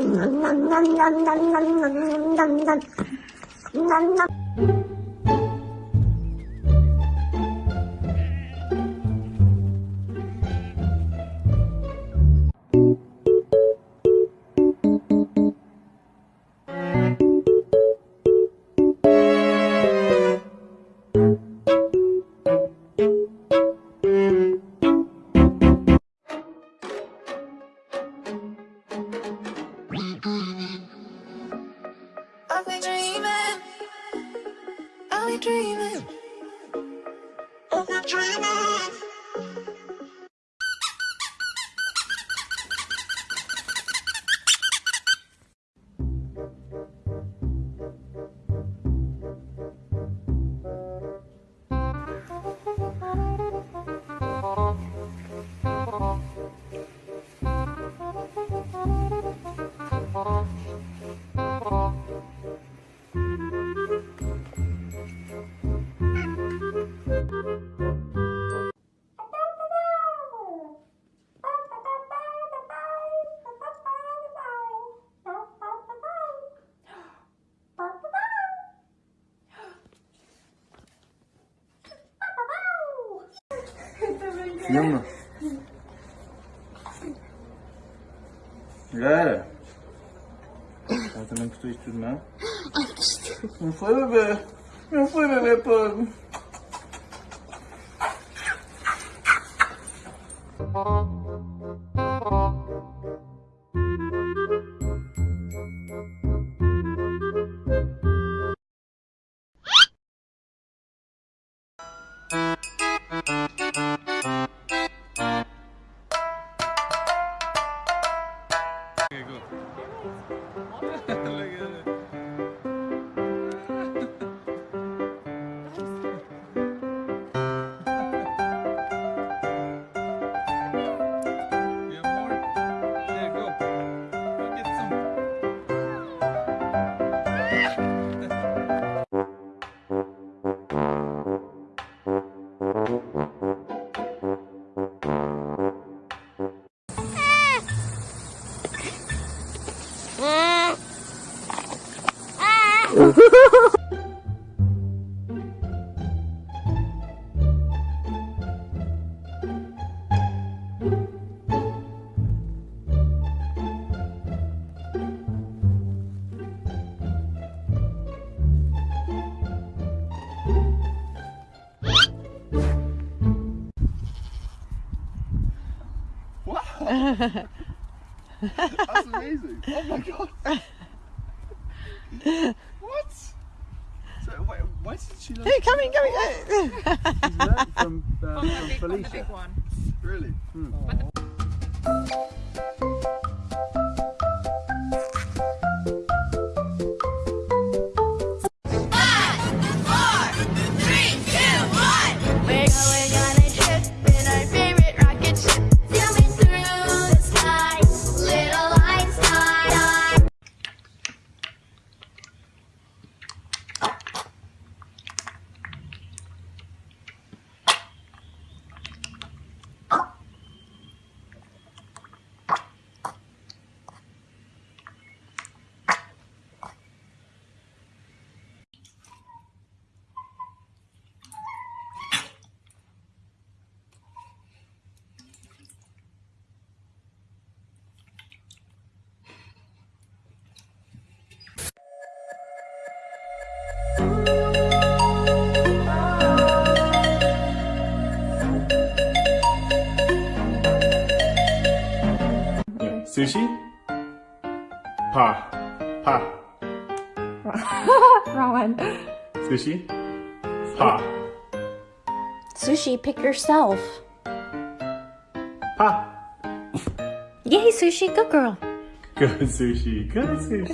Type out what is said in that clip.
Nam Nam Nam Nam Nam Nam Nam Nam Nam Nam Are we dreaming? Are we dreaming? Yum. É. Ela também gostou disto tudo, não? Não foi, bebê? Não foi, bebê, pô. Okay, Hello. Wow. That's amazing. Oh my god. what? So, wait, why did she learn? Hey, come in, come in. She's learned from, um, From the from big, from the Felicia. big one. Really? Hmm. Pa. Pa. Wrong one. Sushi? Pa. Sushi, pick yourself. Pa. Yay, Sushi, good girl. Good sushi. Good sushi.